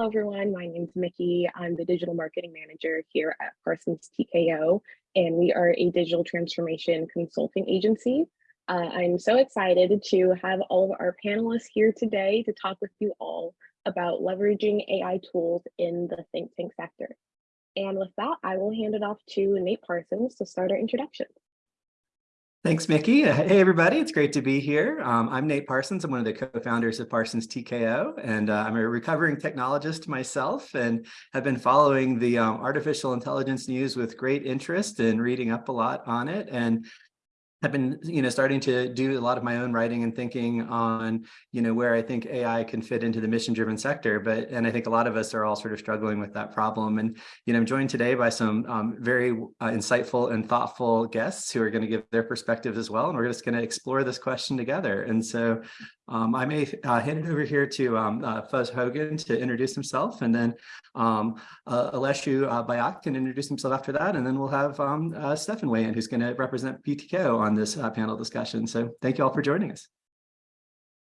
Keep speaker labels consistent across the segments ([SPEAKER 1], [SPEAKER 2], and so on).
[SPEAKER 1] Hello, everyone. My name is Mickey. I'm the digital marketing manager here at Parsons TKO, and we are a digital transformation consulting agency. Uh, I'm so excited to have all of our panelists here today to talk with you all about leveraging AI tools in the think tank sector. And with that, I will hand it off to Nate Parsons to start our introduction.
[SPEAKER 2] Thanks, Mickey. Uh, hey, everybody. It's great to be here. Um, I'm Nate Parsons. I'm one of the co-founders of Parsons TKO, and uh, I'm a recovering technologist myself and have been following the um, artificial intelligence news with great interest and reading up a lot on it. And have been, you know, starting to do a lot of my own writing and thinking on, you know, where I think AI can fit into the mission-driven sector. But and I think a lot of us are all sort of struggling with that problem. And you know, I'm joined today by some um, very uh, insightful and thoughtful guests who are going to give their perspectives as well. And we're just going to explore this question together. And so um, I may uh, hand it over here to um, uh, Fuzz Hogan to introduce himself, and then um, uh, Aleszu uh, Bajak can introduce himself after that, and then we'll have um, uh, Stefan weigh in, who's going to represent PTKO on this uh, panel discussion. So thank you all for joining us.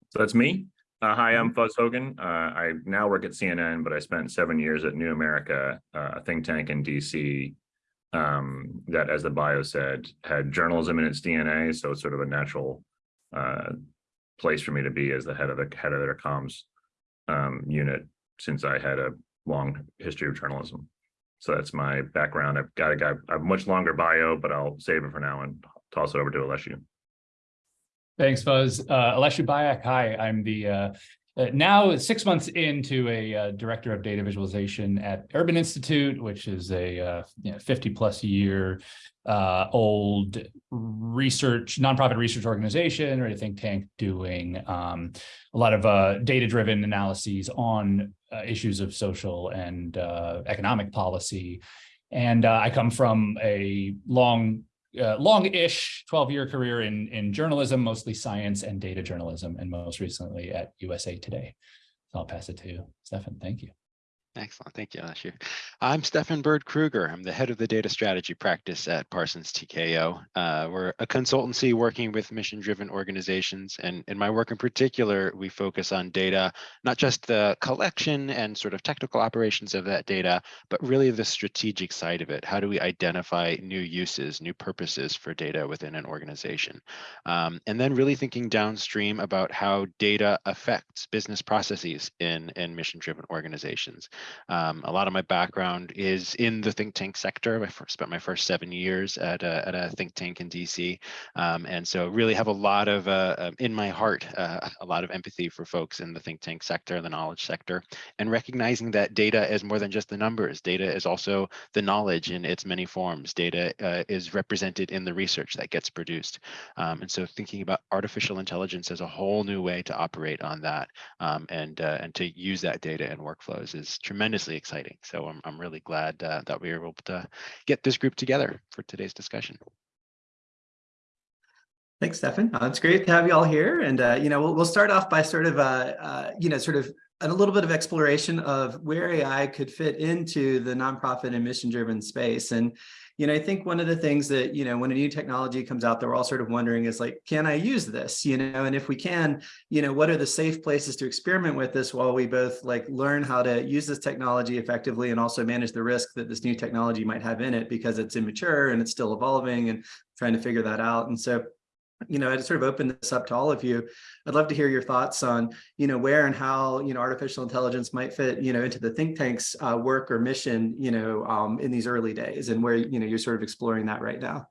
[SPEAKER 3] So that's me. Uh, hi, I'm. Fuzz Hogan. Uh, I now work at CNN, but I spent seven years at New America, uh, a think tank in DC um, that, as the bio said, had journalism in its DNA. So it's sort of a natural uh, place for me to be as the head of the head of their comms um, unit since I had a long history of journalism. So that's my background. I've got a guy, I have much longer bio, but I'll save it for now and toss it over to Aleszu.
[SPEAKER 4] Thanks, Fuzz. Uh, Bajak, hi, I'm the uh, uh, now six months into a uh, director of data visualization at Urban Institute, which is a uh, you know, 50 plus year uh, old research, nonprofit research organization or a think tank doing um, a lot of uh, data-driven analyses on uh, issues of social and economic policy. And I come from a long uh, long-ish 12-year career in, in journalism, mostly science and data journalism, and most recently at USA Today. So I'll pass it to Stefan. Thank you.
[SPEAKER 5] Excellent. Thank you, Ashu. I'm Stefan Bird Kruger. I'm the head of the data strategy practice at Parsons TKO. Uh, we're a consultancy working with mission driven organizations. And in my work in particular, we focus on data, not just the collection and sort of technical operations of that data, but really the strategic side of it. How do we identify new uses, new purposes for data within an organization? Um, and then really thinking downstream about how data affects business processes in, in mission driven organizations. Um, a lot of my background is in the think tank sector. I first spent my first seven years at a, at a think tank in DC. Um, and so really have a lot of, uh, um, in my heart, uh, a lot of empathy for folks in the think tank sector, the knowledge sector, and recognizing that data is more than just the numbers. Data is also the knowledge in its many forms. Data uh, is represented in the research that gets produced. Um, and so thinking about artificial intelligence as a whole new way to operate on that um, and, uh, and to use that data in workflows is tremendously exciting. So I'm, I'm really glad uh, that we were able to get this group together for today's discussion.
[SPEAKER 2] Thanks, Stefan. Uh, it's great to have you all here. And, uh, you know, we'll, we'll start off by sort of, uh, uh, you know, sort of a little bit of exploration of where AI could fit into the nonprofit and mission-driven space. And, you know, I think one of the things that, you know, when a new technology comes out that we're all sort of wondering is like, can I use this? You know, and if we can, you know, what are the safe places to experiment with this while we both like learn how to use this technology effectively and also manage the risk that this new technology might have in it because it's immature and it's still evolving and trying to figure that out. And so you know, I'd sort of open this up to all of you. I'd love to hear your thoughts on, you know, where and how, you know, artificial intelligence might fit, you know, into the think tank's uh, work or mission, you know, um, in these early days and where, you know, you're sort of exploring that right now.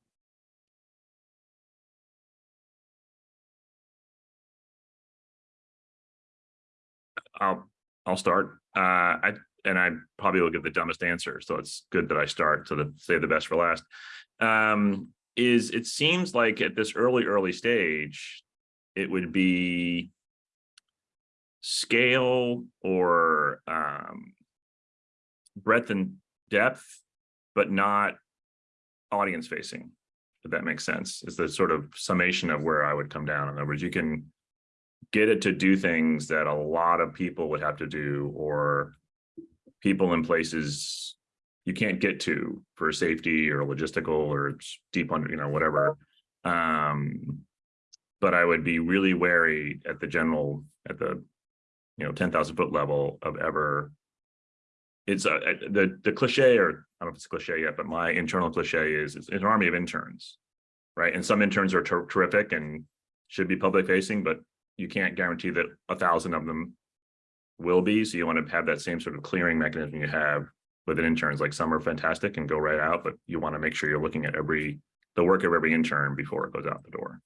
[SPEAKER 3] I'll I'll start. Uh, I and I probably will give the dumbest answer, so it's good that I start to save the best for last. Um, is it seems like at this early early stage, it would be scale or um, breadth and depth, but not audience facing. If that makes sense, is the sort of summation of where I would come down. In other words, you can get it to do things that a lot of people would have to do or people in places you can't get to for safety or logistical or deep under, you know, whatever. Um, but I would be really wary at the general, at the, you know, 10,000 foot level of ever it's uh, a, a- the, the cliche, or I don't know if it's a cliche yet, but my internal cliche is, it's an army of interns. Right, and some interns are ter- terrific and should be public facing, but you can't guarantee that a thousand of them will be, so you want to have that same sort of clearing mechanism you have with an interns, like some are fantastic and go right out, but you want to make sure you're looking at every, the work of every intern before it goes out the door.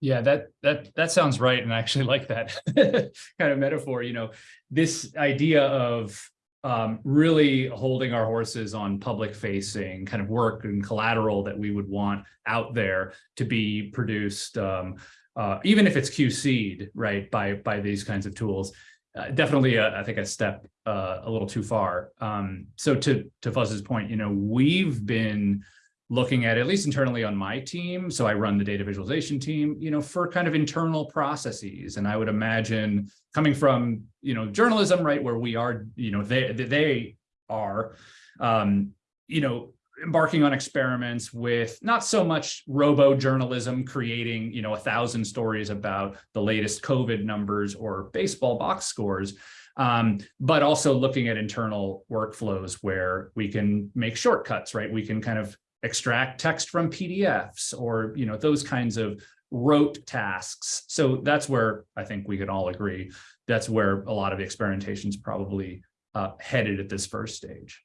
[SPEAKER 4] Yeah, that that that sounds right, and I actually like that kind of metaphor. You know, this idea of um, really holding our horses on public facing kind of work and collateral that we would want out there to be produced, um, uh, even if it's QC'd right by by these kinds of tools. Uh, definitely, a, I think a step uh, a little too far. Um, so to to Fuzz's point, you know, we've been looking at, at least internally on my team, so I run the data visualization team, you know, for kind of internal processes. And I would imagine coming from, you know, journalism, right, where we are, you know, they, they are, um, you know, embarking on experiments with not so much robo journalism creating you know a thousand stories about the latest covid numbers or baseball box scores um, but also looking at internal workflows where we can make shortcuts right we can kind of extract text from pdfs or you know those kinds of rote tasks. So that's where i think we can all agree that's where a lot of experimentation is probably uh, headed at this first stage.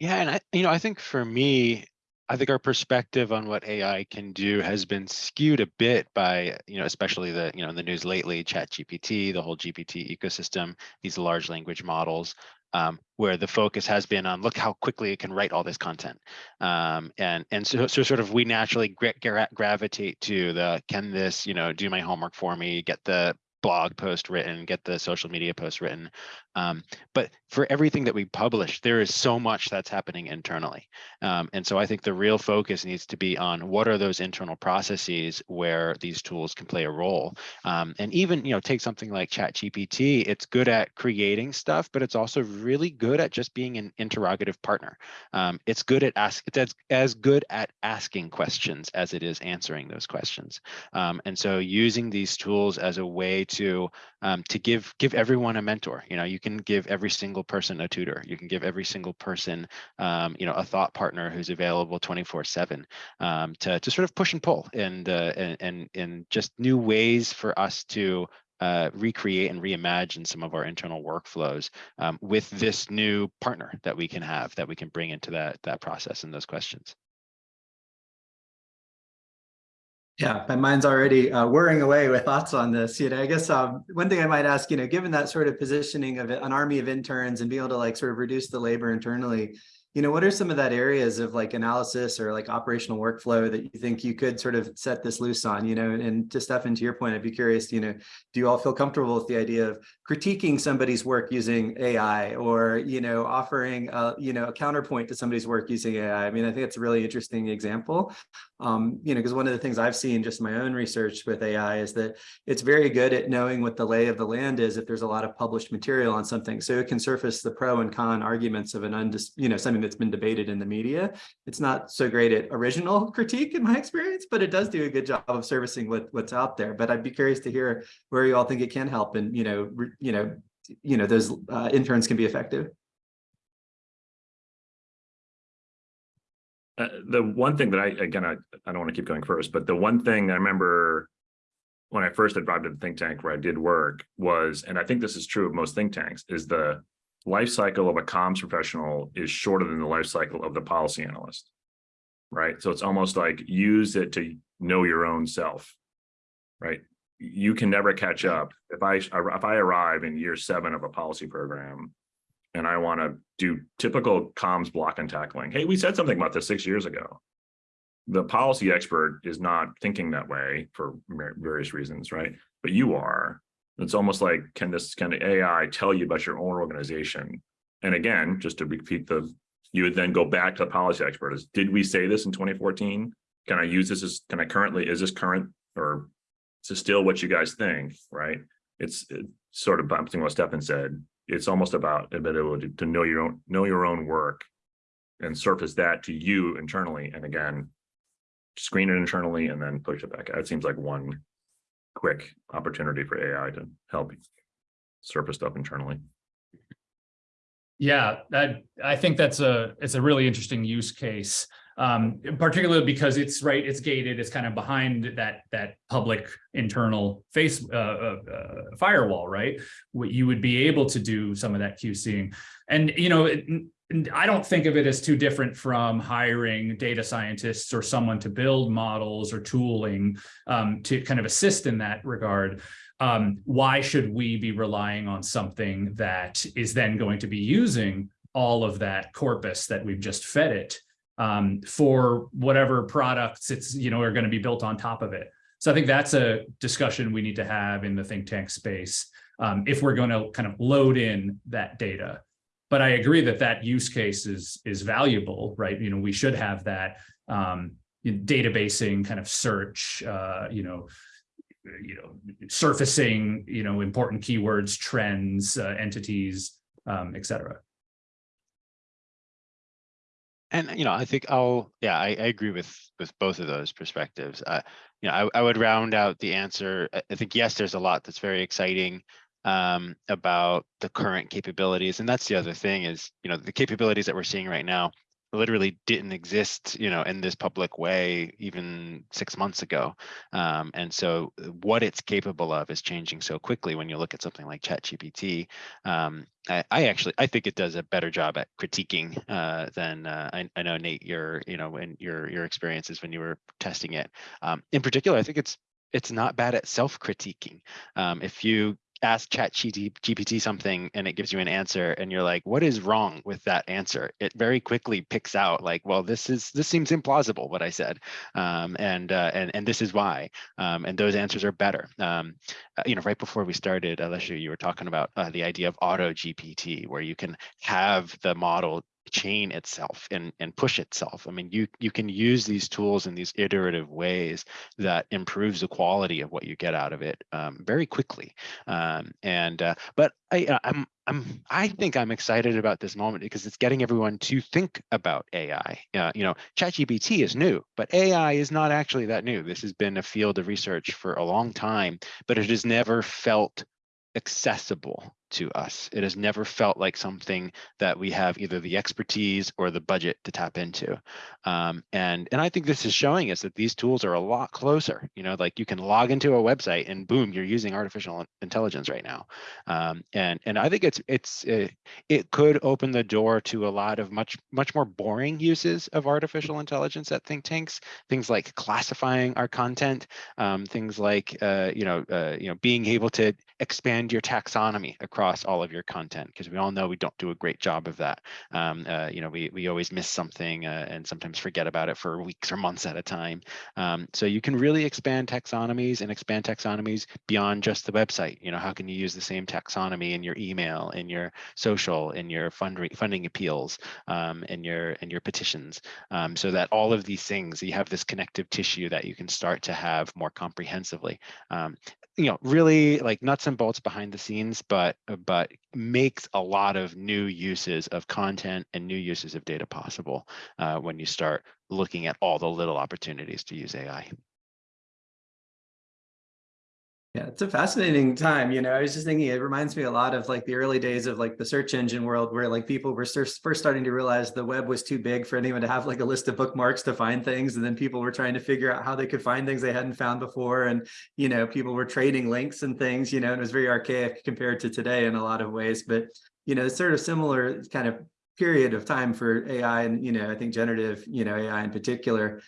[SPEAKER 5] Yeah, and I, you know, I think for me, I think our perspective on what AI can do has been skewed a bit by, you know, especially the, you know, in the news lately, Chat GPT, the whole GPT ecosystem, these large language models, um, where the focus has been on look how quickly it can write all this content, um, and and so so sort of we naturally gra gra gravitate to the can this, you know, do my homework for me, get the blog post written, get the social media post written. Um, but for everything that we publish, there is so much that's happening internally. Um, and so I think the real focus needs to be on what are those internal processes where these tools can play a role. Um, and even, you know, take something like ChatGPT, it's good at creating stuff, but it's also really good at just being an interrogative partner. Um, it's good at ask, it's as, as good at asking questions as it is answering those questions. Um, and so using these tools as a way to um, to give give everyone a mentor. You know, you can give every single person a tutor. You can give every single person, um, you know, a thought partner who's available 24/7 um, to to sort of push and pull and uh, and and just new ways for us to uh, recreate and reimagine some of our internal workflows um, with this new partner that we can have that we can bring into that that process and those questions.
[SPEAKER 2] Yeah, my mind's already uh, whirring away with thoughts on this. You know, I guess um, one thing I might ask, you know, given that sort of positioning of an army of interns and being able to like sort of reduce the labor internally, you know, what are some of that areas of like analysis or like operational workflow that you think you could sort of set this loose on, you know, and to Stefan, to your point, I'd be curious, you know, do you all feel comfortable with the idea of critiquing somebody's work using AI or, you know, offering, a, you know, a counterpoint to somebody's work using AI? I mean, I think it's a really interesting example, um, you know, because one of the things I've seen just in my own research with AI is that it's very good at knowing what the lay of the land is if there's a lot of published material on something. So it can surface the pro and con arguments of an undis, you know, something that's been debated in the media. It's not so great at original critique in my experience, but it does do a good job of servicing what, what's out there. But I'd be curious to hear where you all think it can help and, you know, you know, you know, those uh, interns can be effective.
[SPEAKER 3] Uh, the one thing that I, again, I, I don't want to keep going first, but the one thing I remember when I first arrived at the think tank where I did work was, and I think this is true of most think tanks, is the life cycle of a comms professional is shorter than the life cycle of the policy analyst. Right. So it's almost like use it to know your own self. Right. You can never catch up. If I if I arrive in year seven of a policy program and I want to do typical comms block and tackling. Hey, we said something about this six years ago. The policy expert is not thinking that way for various reasons, right? But you are. It's almost like, can this kind of AI tell you about your own organization? And again, just to repeat the, you would then go back to the policy expert is, did we say this in 2014? Can I use this as, can I currently, is this current or is this still what you guys think, right? It's, it's sort of bouncing what Stefan said. It's almost about ability to know your own, know your own work and surface that to you internally. And again, screen it internally and then push it back. It seems like one quick opportunity for AI to help surface stuff internally.
[SPEAKER 4] Yeah, that, I think that's a, it's a really interesting use case. Um, particularly because it's right, it's gated, it's kind of behind that, that public internal face, uh, uh, uh, firewall, right? What you would be able to do some of that QCing. And, you know, it, I don't think of it as too different from hiring data scientists or someone to build models or tooling um, to kind of assist in that regard um, why should we be relying on something that is then going to be using all of that corpus that we've just fed it um, for whatever products it's, you know, are going to be built on top of it. So I think that's a discussion we need to have in the think tank space um, if we're going to kind of load in that data. But I agree that that use case is, is valuable, right? You know, we should have that um, databasing kind of search, uh, you know, you know, surfacing, you know, important keywords, trends, uh, entities, um, et cetera.
[SPEAKER 5] And, you know, I think I'll, yeah, I, I agree with, with both of those perspectives. Uh, you know, I, I would round out the answer. I, think, yes, there's a lot that's very exciting um, about the current capabilities. And that's the other thing is, you know, the capabilities that we're seeing right now literally didn't exist, you know, in this public way even six months ago. Um, and so what it's capable of is changing so quickly when you look at something like ChatGPT. Um, I, I, actually, I think it does a better job at critiquing uh, than uh, I, I, know Nate, your, you know, in your your experiences when you were testing it. Um, in particular, I think it's it's not bad at self-critiquing. Um, if you ask chat gpt something and it gives you an answer and you're like what is wrong with that answer? It very quickly picks out like well this is this seems implausible what i said um, and uh, and and this is why um, and those answers are better. Um, uh, you know right before we started Alessio, you were talking about uh, the idea of auto gpt where you can have the model chain itself and and push itself. I mean you you can use these tools in these iterative ways that improves the quality of what you get out of it um, very quickly. Um, and uh, but i uh, i'm i'm i think i'm excited about this moment because it's getting everyone to think about ai uh, you know ChatGPT is new but ai is not actually that new. This has been a field of research for a long time but it has never felt accessible to us. It has never felt like something that we have either the expertise or the budget to tap into. Um, and, and I think this is showing us that these tools are a lot closer, you know, like you can log into a website and boom, you're using artificial intelligence right now. Um, and, and I think it's, it's, it, it could open the door to a lot of much, much more boring uses of artificial intelligence at think tanks, things like classifying our content, um, things like, uh, you know, uh, you know, being able to expand your taxonomy across across all of your content because we all know we don't do a great job of that. Um, uh, you know, we, we always miss something uh, and sometimes forget about it for weeks or months at a time. Um, so you can really expand taxonomies and expand taxonomies beyond just the website. You know, how can you use the same taxonomy in your email, in your social, in your funding funding appeals, um, in your in your petitions, um, so that all of these things you have this connective tissue that you can start to have more comprehensively. You know really like nuts and bolts behind the scenes but uh, but makes a lot of new uses of content and new uses of data possible uh, when you start looking at all the little opportunities to use ai
[SPEAKER 2] Yeah, it's a fascinating time. You know, I was just thinking it reminds me a lot of like the early days of like the search engine world where like people were first starting to realize the web was too big for anyone to have like a list of bookmarks to find things. And then people were trying to figure out how they could find things they hadn't found before. And, you know, people were trading links and things, you know, and it was very archaic compared to today in a lot of ways. But, you know, it's sort of similar kind of period of time for AI and, you know, I think generative, you know, AI in particular.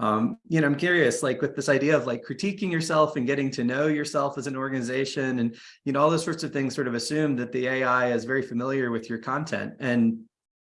[SPEAKER 2] Um, you know, I'm curious, like with this idea of like critiquing yourself and getting to know yourself as an organization and, you know, all those sorts of things sort of assume that the AI is very familiar with your content. And,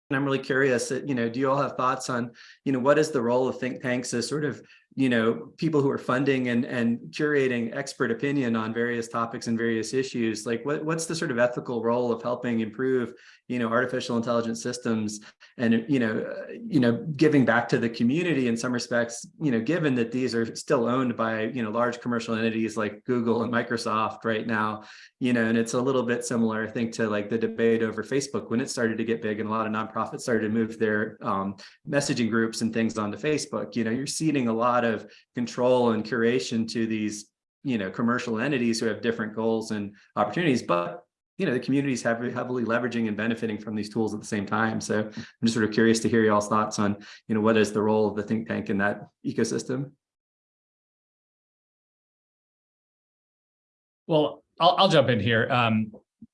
[SPEAKER 2] and I'm really curious that, you know, do you all have thoughts on, you know, what is the role of think tanks as sort of, you know, people who are funding and, and curating expert opinion on various topics and various issues? Like what, what's the sort of ethical role of helping improve you know, artificial intelligence systems and, you know, uh, you know, giving back to the community in some respects, you know, given that these are still owned by, you know, large commercial entities like Google and Microsoft right now, you know, and it's a little bit similar, I think, to like the debate over Facebook when it started to get big and a lot of nonprofits started to move their um, messaging groups and things onto Facebook. You know, you're ceding a lot of control and curation to these, you know, commercial entities who have different goals and opportunities, but you know, the communities have heavily leveraging and benefiting from these tools at the same time. So I'm just sort of curious to hear y'all's thoughts on, you know, what is the role of the think tank in that ecosystem?
[SPEAKER 4] Well, I'll, I'll jump in here. Um,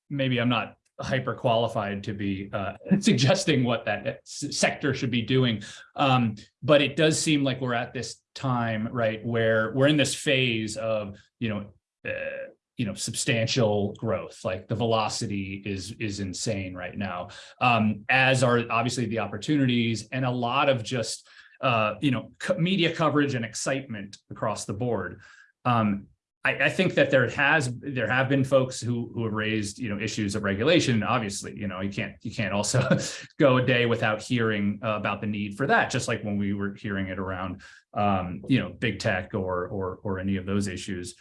[SPEAKER 4] maybe I'm not hyper qualified to be uh, suggesting what that sector should be doing. Um, but it does seem like we're at this time, right, where we're in this phase of, you know, uh, you know, substantial growth, like the velocity is is insane right now. Um, as are obviously the opportunities and a lot of just uh, you know, media coverage and excitement across the board. Um, I, I think that there has, there have been folks who, who have raised, you know, issues of regulation. Obviously, you know, you can't, you can't also go a day without hearing uh, about the need for that, just like when we were hearing it around, um, you know, big tech or, or, or any of those issues.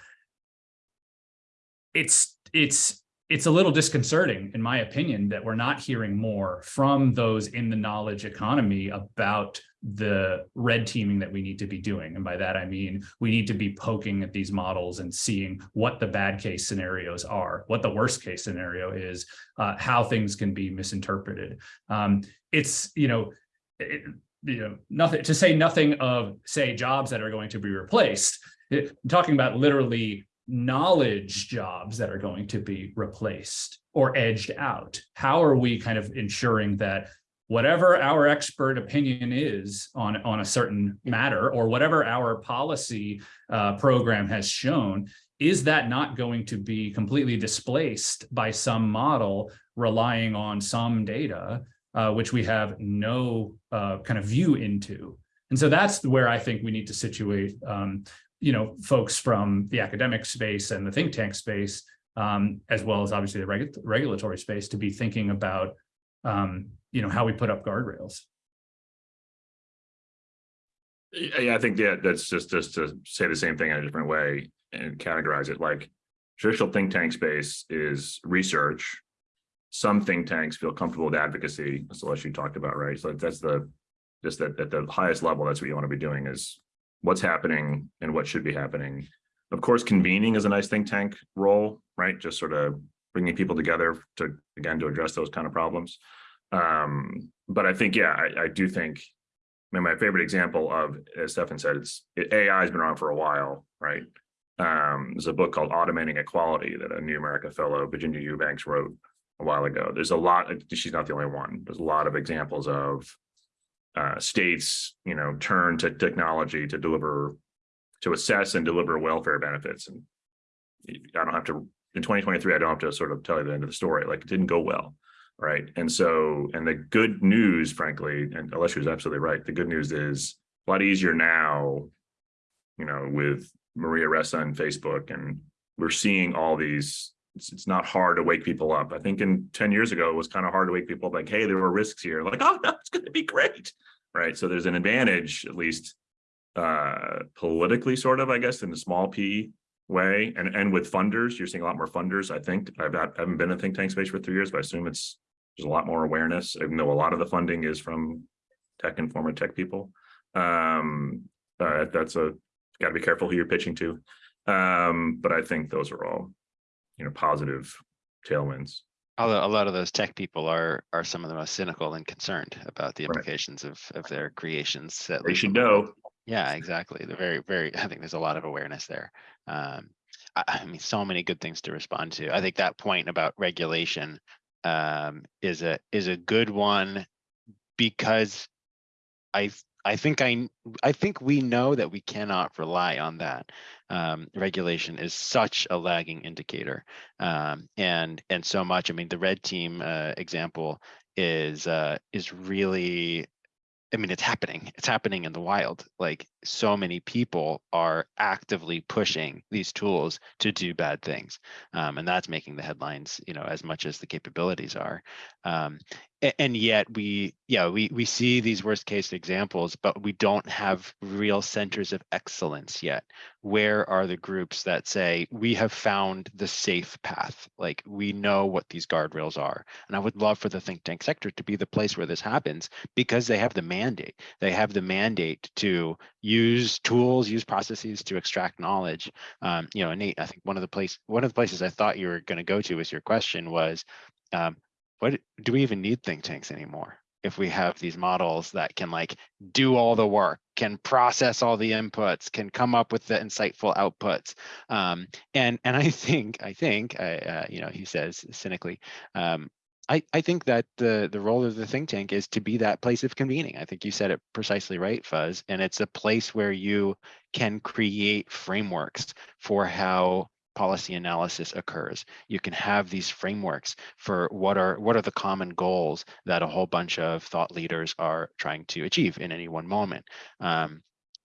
[SPEAKER 4] It's, it's, it's a little disconcerting, in my opinion, that we're not hearing more from those in the knowledge economy about the red teaming that we need to be doing. And by that, I mean, we need to be poking at these models and seeing what the bad case scenarios are, what the worst case scenario is, uh, how things can be misinterpreted. Um, it's, you know, it, you know, nothing to say nothing of say jobs that are going to be replaced. It- I'm talking about literally knowledge jobs that are going to be replaced or edged out. How are we kind of ensuring that whatever our expert opinion is on, on a certain matter or whatever our policy uh, program has shown, is that not going to be completely displaced by some model relying on some data, uh, which we have no uh, kind of view into? And so that's where I think we need to situate, um, you know, folks from the academic space and the think tank space, um, as well as obviously the regu regulatory space to be thinking about um, you know, how we put up guardrails.
[SPEAKER 3] Yeah, I think yeah, that's just just to say the same thing in a different way and categorize it like traditional think tank space is research. Some think tanks feel comfortable with advocacy, as Celeste you talked about, right? So that's the just that at the highest level, that's what you want to be doing is what's happening and what should be happening. Of course, convening is a nice think tank role, right? Just sort of bringing people together to again to address those kind of problems. Um, but I think, yeah, I, I do think, I mean, my favorite example of, as Stefan said, it's it, AI has been around for a while, right? Um, there's a book called Automating Equality that a New America fellow, Virginia Eubanks, wrote a while ago. There's a lot, she's not the only one. There's a lot of examples of uh, states, you know, turn to technology to deliver, to assess and deliver welfare benefits. And I don't have to, in 2023, I don't have to sort of tell you the end of the story. Like it didn't go well right? And so, and the good news, frankly, and Alessia is absolutely right. The good news is a lot easier now, you know, with Maria Ressa and Facebook, and we're seeing all these. It's, it's not hard to wake people up. I think in 10 years ago, it was kind of hard to wake people up like, hey, there were risks here. Like, oh, no, it's going to be great, right? So there's an advantage, at least uh, politically, sort of, I guess, in the small p way and and with funders you're seeing a lot more funders i think. I've not, I haven't been in think tank space for three years but i assume it's there's a lot more awareness. Even though a lot of the funding is from tech and former tech people. Um uh, that's a got to be careful who you're pitching to. Um but i think those are all you know positive tailwinds.
[SPEAKER 5] Although a lot of those tech people are are some of the most cynical and concerned about the
[SPEAKER 3] Right.
[SPEAKER 5] implications of of their creations. at
[SPEAKER 3] they should know
[SPEAKER 5] Yeah, exactly. They're very, very, I think there's a lot of awareness there. Um, I, I mean, so many good things to respond to. I think that point about regulation um, is a, is a good one because I, I think I, I think we know that we cannot rely on that. Um, regulation is such a lagging indicator. Um, and, and so much, I mean, the red team uh, example is, uh, is really I mean, it's happening. It's happening in the wild. Like so many people are actively pushing these tools to do bad things, um, and that's making the headlines. You know, as much as the capabilities are, um, a- and yet we, yeah, we we see these worst case examples, but we don't have real centers of excellence yet. Where are the groups that say we have found the safe path? Like we know what these guardrails are, and I would love for the think tank sector to be the place where this happens because they have the mandate. They have the mandate to use tools, use processes to extract knowledge. Um, you know, Nate, I think one of the place, one of the places I thought you were going to go to with your question was, um, what do we even need think tanks anymore? If we have these models that can like do all the work, can process all the inputs, can come up with the insightful outputs, um, and and I think I think I, uh, you know he says cynically, um, I, I think that the the role of the think tank is to be that place of convening. I think you said it precisely right, Fuzz. And it's a place where you can create frameworks for how policy analysis occurs. You can have these frameworks for what are what are the common goals that a whole bunch of thought leaders are trying to achieve in any one moment. Um,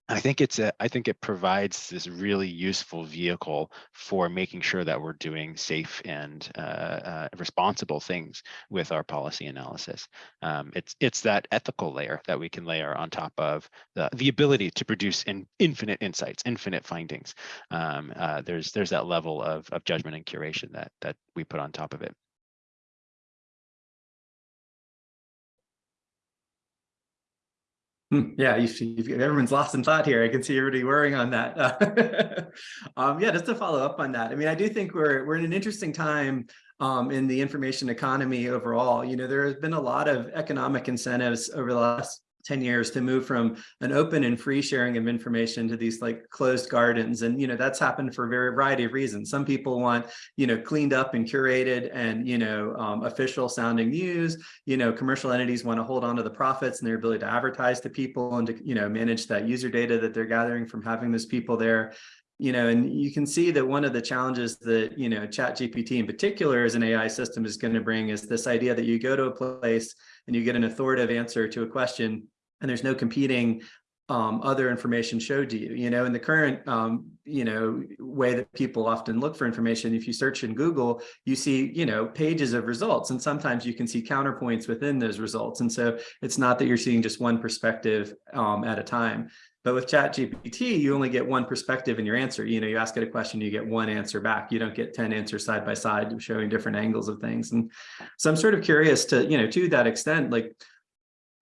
[SPEAKER 5] I think it's a, I think it provides this really useful vehicle for making sure that we're doing safe and uh, uh, responsible things with our policy analysis. Um, it's it's that ethical layer that we can layer on top of the the ability to produce in infinite insights, infinite findings. Um, uh, there's there's that level of of judgment and curation that that we put on top of it.
[SPEAKER 2] Yeah, you everyone's lost in thought here. I can see everybody worrying on that. Um, yeah, just to follow up on that. I mean, I do think we're we're in an interesting time um, in the information economy overall. You know, there has been a lot of economic incentives over the last 10 years to move from an open and free sharing of information to these like closed gardens. And, you know, that's happened for a very variety of reasons. Some people want, you know, cleaned up and curated and, you know, um, official sounding news. You know, commercial entities want to hold on to the profits and their ability to advertise to people and to, you know, manage that user data that they're gathering from having those people there you know, and you can see that one of the challenges that, you know, chat GPT in particular as an AI system is going to bring is this idea that you go to a place and you get an authoritative answer to a question and there's no competing um, other information showed to you, you know, in the current, um, you know, way that people often look for information, if you search in Google, you see, you know, pages of results, and sometimes you can see counterpoints within those results. And so it's not that you're seeing just one perspective um, at a time. But with chat GPT, you only get one perspective in your answer. You know, you ask it a question, you get one answer back. You don't get 10 answers side by side showing different angles of things. And so I'm sort of curious to, you know, to that extent, like,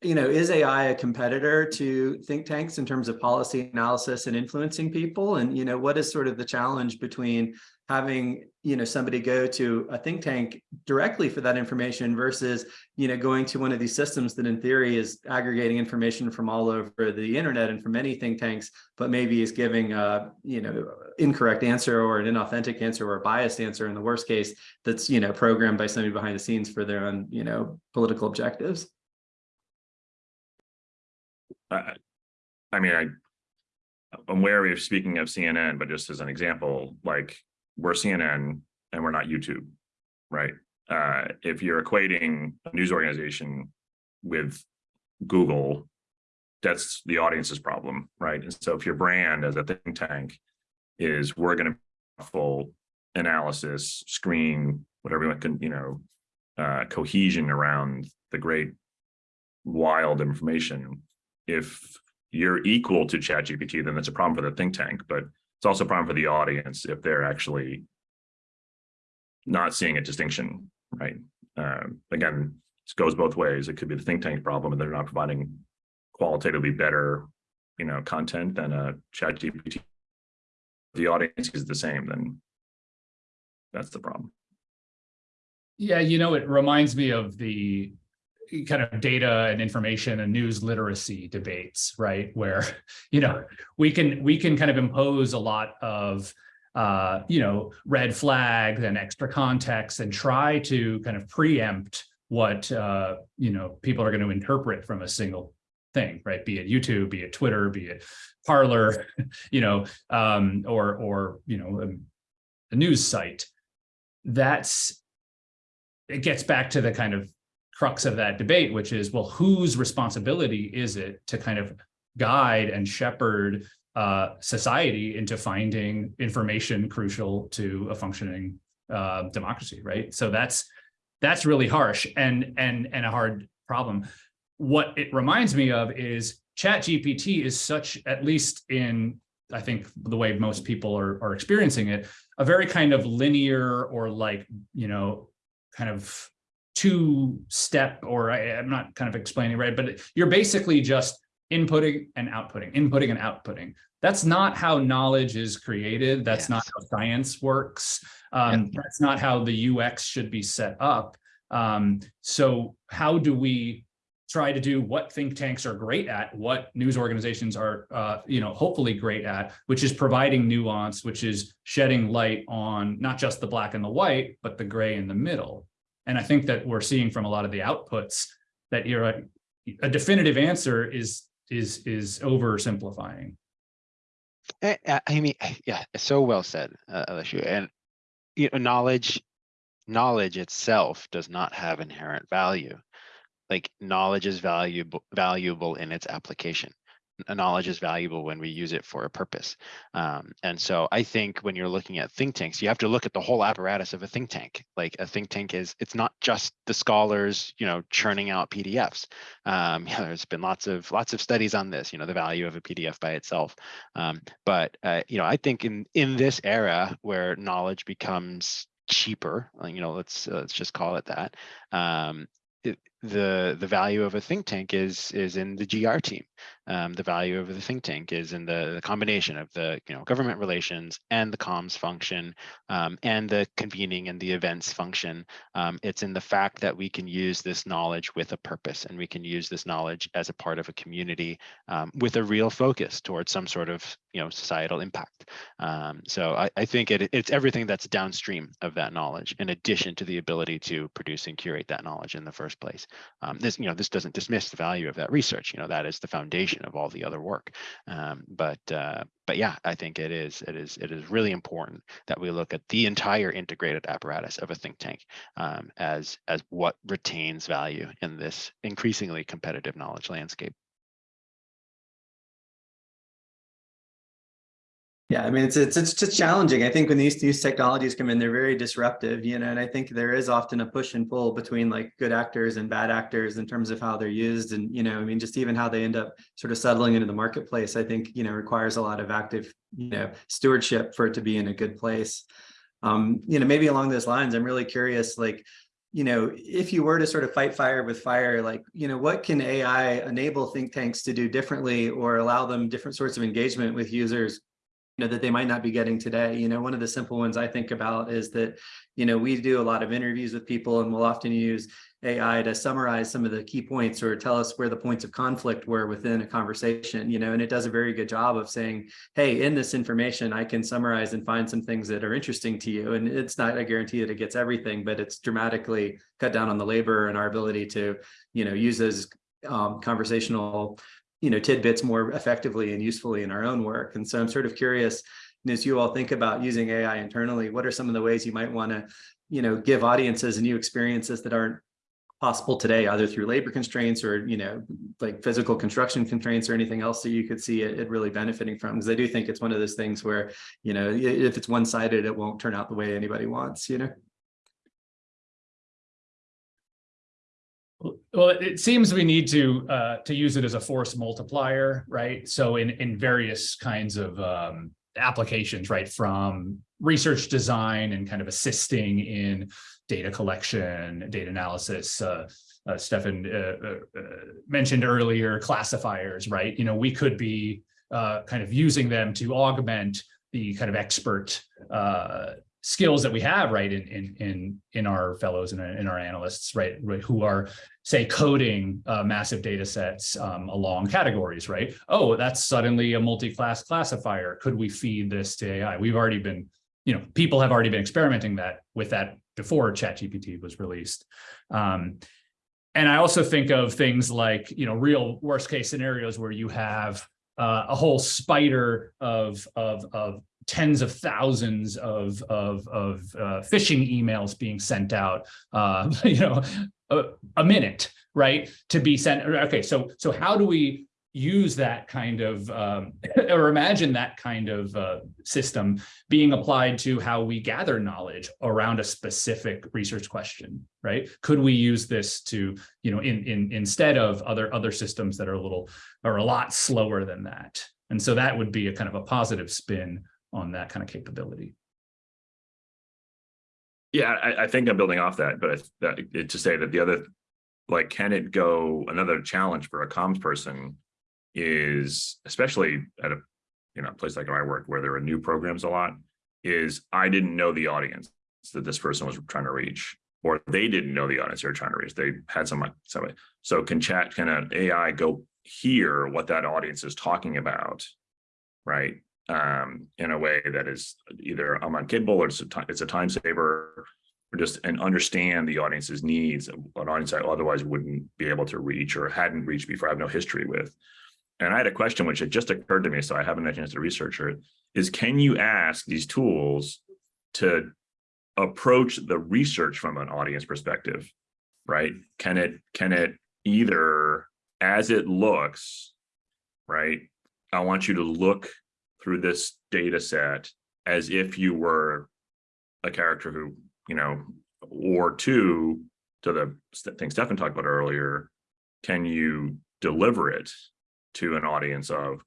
[SPEAKER 2] you know, is AI a competitor to think tanks in terms of policy analysis and influencing people? And, you know, what is sort of the challenge between having, you know, somebody go to a think tank directly for that information versus, you know, going to one of these systems that in theory is aggregating information from all over the internet and from many think tanks, but maybe is giving a, you know, incorrect answer or an inauthentic answer or a biased answer in the worst case that's, you know, programmed by somebody behind the scenes for their own, you know, political objectives.
[SPEAKER 3] I, I mean, I, I'm wary of speaking of CNN, but just as an example, like we're CNN and we're not YouTube, right? Uh, if you're equating a news organization with Google, that's the audience's problem, right? And so if your brand as a think tank is we're going to full analysis, screen, whatever you can, you know, uh, cohesion around the great wild information. If you're equal to ChatGPT, then that's a problem for the think tank, but it's also a problem for the audience if they're actually not seeing a distinction, right? Um, again, it goes both ways. It could be the think tank problem and they're not providing qualitatively better, you know, content than a ChatGPT. The audience is the same, then that's the problem.
[SPEAKER 4] Yeah, you know, it reminds me of the kind of data and information and news literacy debates, right? Where, you know, we can we can kind of impose a lot of uh, you know, red flags and extra context and try to kind of preempt what uh, you know, people are going to interpret from a single thing, right? Be it YouTube, be it Twitter, be it Parler, you know, um, or or you know, a, a news site. That's it gets back to the kind of crux of that debate, which is, well, whose responsibility is it to kind of guide and shepherd uh, society into finding information crucial to a functioning uh, democracy, right? So that's that's really harsh and and and a hard problem. What it reminds me of is Chat GPT is such, at least in I think the way most people are, are experiencing it, a very kind of linear or like, you know, kind of two step, or I, I'm not kind of explaining right, but you're basically just inputting and outputting, inputting and outputting. That's not how knowledge is created. That's not how science works. Um, that's not how the UX should be set up. Um, so how do we try to do what think tanks are great at, what news organizations are, uh, you know, hopefully great at, which is providing nuance, which is shedding light on not just the black and the white, but the gray in the middle. And I think that we're seeing from a lot of the outputs that you're a, a definitive answer is is is oversimplifying.
[SPEAKER 5] I, I- mean, yeah, so well said, uh, Alessio. And you know, knowledge, knowledge itself does not have inherent value. Like knowledge is valuable, valuable in its application. Knowledge is valuable when we use it for a purpose. Um, and so I think when you're looking at think tanks, you have to look at the whole apparatus of a think tank. Like a think tank is, it's not just the scholars, you know, churning out PDFs. Um, yeah, there's been lots of lots of studies on this, you know, the value of a PDF by itself. Um, but uh, you know, I think in in this era where knowledge becomes cheaper, you know, let's let's just call it that. Um, it, the the value of a think tank is is in the GR team. Um, the value of the think tank is in the, the combination of the you know government relations and the comms function um, and the convening and the events function. Um, it's in the fact that we can use this knowledge with a purpose and we can use this knowledge as a part of a community um, with a real focus towards some sort of you know societal impact. Um, so I, I think it, it's everything that's downstream of that knowledge, in addition to the ability to produce and curate that knowledge in the first place. Um, this you know this doesn't dismiss the value of that research. You know that is the foundation of all the other work. Um, but uh, but yeah, I think it is it is it is really important that we look at the entire integrated apparatus of a think tank um, as as what retains value in this increasingly competitive knowledge landscape.
[SPEAKER 2] Yeah, I mean, it's, it's, it's just challenging. I think when these, these technologies come in, they're very disruptive, you know, and I think there is often a push and pull between like good actors and bad actors in terms of how they're used. And, you know, I mean, just even how they end up sort of settling into the marketplace, I think, you know, requires a lot of active, you know, stewardship for it to be in a good place. Um, you know, maybe along those lines, I'm really curious, like, you know, if you were to sort of fight fire with fire, like, you know, what can AI enable think tanks to do differently or allow them different sorts of engagement with users know, that they might not be getting today. You know, one of the simple ones I think about is that, you know, we do a lot of interviews with people and we'll often use AI to summarize some of the key points or tell us where the points of conflict were within a conversation, you know, and it does a very good job of saying, hey, in this information, I can summarize and find some things that are interesting to you. And it's not a guarantee that it gets everything, but it's dramatically cut down on the labor and our ability to, you know, use those um, conversational you know, tidbits more effectively and usefully in our own work. And so I'm sort of curious, as you all think about using AI internally, what are some of the ways you might want to, you know, give audiences new experiences that aren't possible today, either through labor constraints or, you know, like physical construction constraints or anything else that you could see it, it really benefiting from? Because I do think it's one of those things where, you know, if it's one-sided, it won't turn out the way anybody wants, you know?
[SPEAKER 4] Well, it seems we need to uh, to use it as a force multiplier, right? So in in various kinds of um, applications, right, from research design and kind of assisting in data collection, data analysis. Uh, uh, Stefan uh, uh, mentioned earlier classifiers, right? You know, we could be uh, kind of using them to augment the kind of expert uh, skills that we have, right, in in in in our fellows and in our analysts, right, right who are say coding uh, massive data sets um, along categories, right? Oh, that's suddenly a multi-class classifier. Could we feed this to AI? We've already been, you know, people have already been experimenting that with that before ChatGPT was released. Um, and I also think of things like, you know, real worst case scenarios where you have uh, a whole spider of, of, of tens of thousands of of, of uh, phishing emails being sent out uh, you know a, a, minute right to be sent okay so so how do we use that kind of um, or imagine that kind of uh, system being applied to how we gather knowledge around a specific research question right? Could we use this to you know in in instead of other other systems that are a little are a lot slower than that? And so that would be a kind of a positive spin on that kind of capability.
[SPEAKER 3] Yeah, I, I think I'm building off that, but to say that the other, like, can it go another challenge for a comms person is especially at a, you know, place like I work, where there are new programs a lot, is I didn't know the audience that this person was trying to reach, or they didn't know the audience they were trying to reach. They had some, somebody. So can chat, can an AI go hear what that audience is talking about? Right? Um, in a way that is either I'm unkidable or it's a time, it's a time saver, or just and understand the audience's needs, an audience I otherwise wouldn't be able to reach or hadn't reached before, I have no history with. And I had a question which had just occurred to me, so I haven't had a chance to research it, is can you ask these tools to approach the research from an audience perspective, right? Can it, can it either, as it looks, right? I want you to look through this data set as if you were a character who, you know, or two, to the thing Stefan talked about earlier, can you deliver it to an audience of,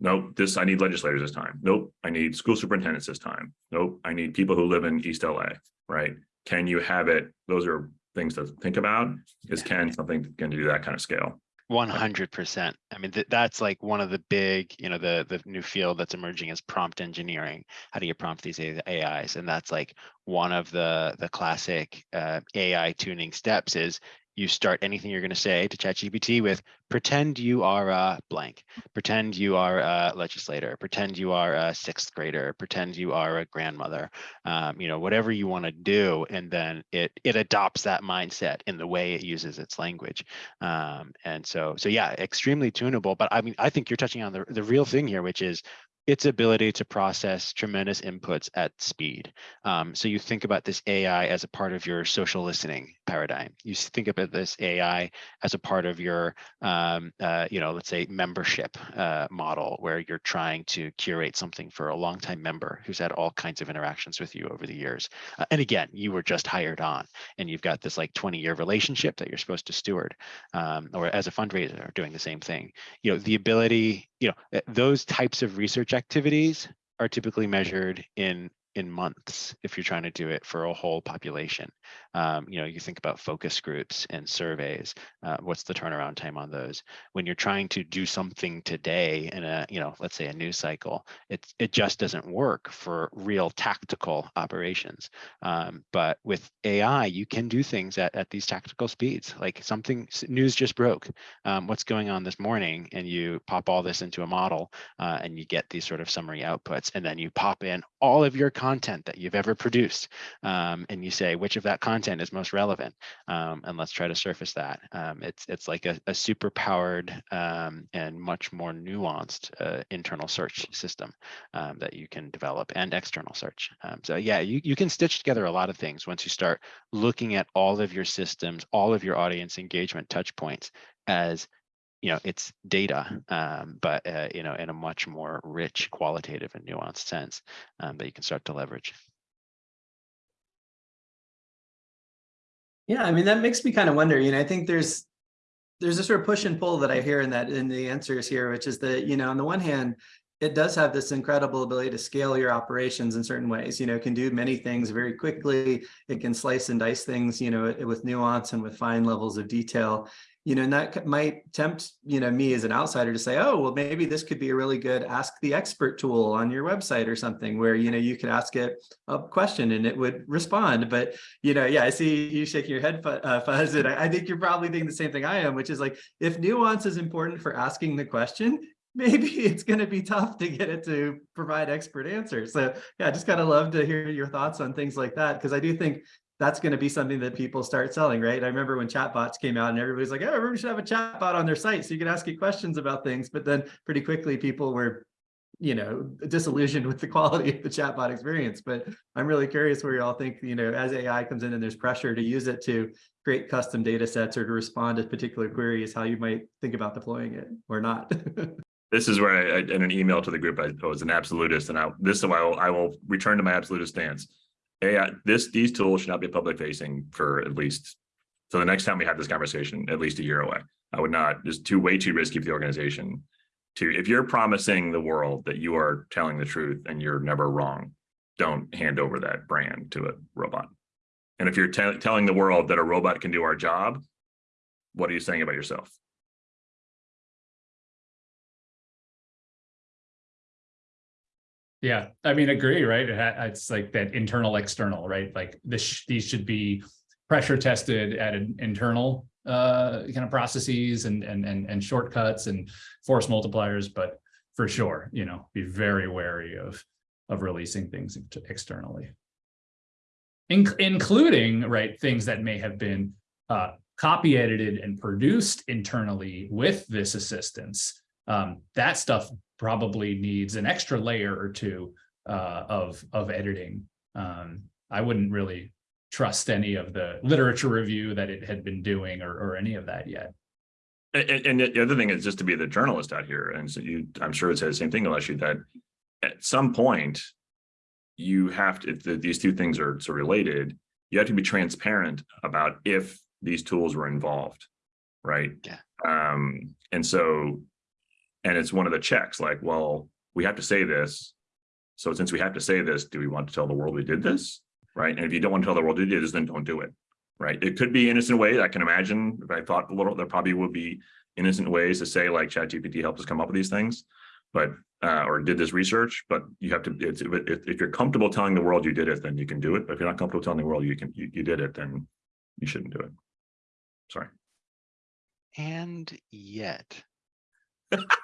[SPEAKER 3] nope, this, I need legislators this time. Nope, I need school superintendents this time. Nope, I need people who live in East LA, right? Can you have it? Those are things to think about. Is can something can do that kind of scale?
[SPEAKER 5] One hundred percent. I mean, th- that's like one of the big, you know, the the new field that's emerging is prompt engineering. How do you prompt these AIs? And that's like one of the the classic uh, AI tuning steps is you start anything you're going to say to ChatGPT with pretend you are a blank, pretend you are a legislator, pretend you are a sixth grader, pretend you are a grandmother, um, you know, whatever you want to do, and then it it adopts that mindset in the way it uses its language. Um, and so so yeah, extremely tunable. But I mean, I think you're touching on the the real thing here, which is its ability to process tremendous inputs at speed. Um, so you think about this AI as a part of your social listening paradigm. You think about this AI as a part of your, um, uh, you know, let's say membership uh, model, where you're trying to curate something for a longtime member who's had all kinds of interactions with you over the years. Uh, and again, you were just hired on, and you've got this like 20 year relationship that you're supposed to steward, um, or as a fundraiser, doing the same thing. You know, the ability you know, uh, those types of research activities are typically measured in in months if you're trying to do it for a whole population. Um, you know, you think about focus groups and surveys. Uh, what's the turnaround time on those? When you're trying to do something today in a, you know, let's say a news cycle, it it just doesn't work for real tactical operations. Um, but with AI, you can do things at, at these tactical speeds. Like something news just broke. Um, what's going on this morning? And you pop all this into a model uh, and you get these sort of summary outputs. And then you pop in all of your content that you've ever produced. Um, and you say, which of that content is most relevant? Um, and let's try to surface that. Um, it's, it's like a, a super powered um, and much more nuanced uh, internal search system um, that you can develop and external search. So yeah, you, you can stitch together a lot of things once you start looking at all of your systems, all of your audience engagement touch points as you know it's data um, but uh, you know in a much more rich qualitative and nuanced sense um, that you can start to leverage
[SPEAKER 2] Yeah, I mean, that makes me kind of wonder, you know, I think there's there's a sort of push and pull that I hear in that in the answers here, which is that, you know, on the one hand, it does have this incredible ability to scale your operations in certain ways, you know, it can do many things very quickly. It can slice and dice things, you know, with nuance and with fine levels of detail you know, and that might tempt, you know, me as an outsider to say, oh, well, maybe this could be a really good ask the expert tool on your website or something where, you know, you could ask it a question and it would respond. But, you know, yeah, I see you shaking your head, uh, Fuzz, and I, I think you're probably thinking the same thing I am, which is like, if nuance is important for asking the question, maybe it's going to be tough to get it to provide expert answers. So yeah, I just kind of love to hear your thoughts on things like that, because I do think that's going to be something that people start selling, right? I remember when chatbots came out and everybody's like, oh, everybody should have a chatbot on their site so you can ask it questions about things. But then pretty quickly people were, you know, disillusioned with the quality of the chatbot experience. But I'm really curious where you all think, you know, as AI comes in and there's pressure to use it to create custom data sets or to respond to particular queries, how you might think about deploying it or not.
[SPEAKER 3] This is where I, I- in an email to the group, I was an absolutist and I, this is why I will, I will return to my absolutist stance. AI, this, these tools should not be public facing for at least, so the next time we have this conversation, at least a year away. I would not, just too, way too risky for the organization. To, if you're promising the world that you are telling the truth and you're never wrong, don't hand over that brand to a robot. And if you're telling the world that a robot can do our job, what are you saying about yourself?
[SPEAKER 4] Yeah, I mean, agree, right? It's like that internal, external, right? Like this, these should be pressure tested at an internal uh kind of processes and and and and shortcuts and force multipliers, but for sure, you know, be very wary of of releasing things externally. In- including, right, things that may have been uh copy edited and produced internally with this assistance. Um, that stuff probably needs an extra layer or two uh, of of editing. Um, I wouldn't really trust any of the literature review that it had been doing or or any of that yet.
[SPEAKER 3] And, and- and the other thing is just to be the journalist out here, and so you, I'm sure it says the same thing, unless you that at some point. You have to, if the- these two things are so related, you have to be transparent about if these tools were involved. Right?
[SPEAKER 5] Yeah.
[SPEAKER 3] Um, and so. And it's one of the checks, like, well, we have to say this. So since we have to say this, do we want to tell the world we did this? Right? And if you don't want to tell the world you did this, then don't do it. Right? It could be innocent way. I can imagine if I thought a little, there probably would be innocent ways to say like ChatGPT helped us come up with these things. But, uh, or did this research, but you have to, it's, if, if you're comfortable telling the world you did it, then you can do it. But if you're not comfortable telling the world you can, you, you did it, then you shouldn't do it. Sorry.
[SPEAKER 5] And yet.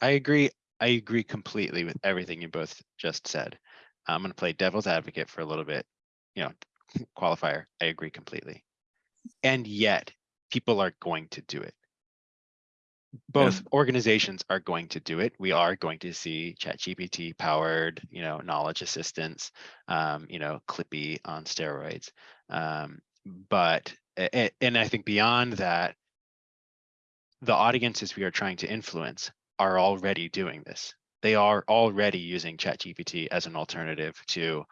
[SPEAKER 5] I agree, I agree completely with everything you both just said. I'm gonna play devil's advocate for a little bit, you know, qualifier, I agree completely. And yet, people are going to do it. Both organizations are going to do it. We are going to see ChatGPT powered, you know, knowledge assistants, um, you know, Clippy on steroids. Um, but, and I think beyond that, the audiences we are trying to influence are already doing this. They are already using ChatGPT as an alternative to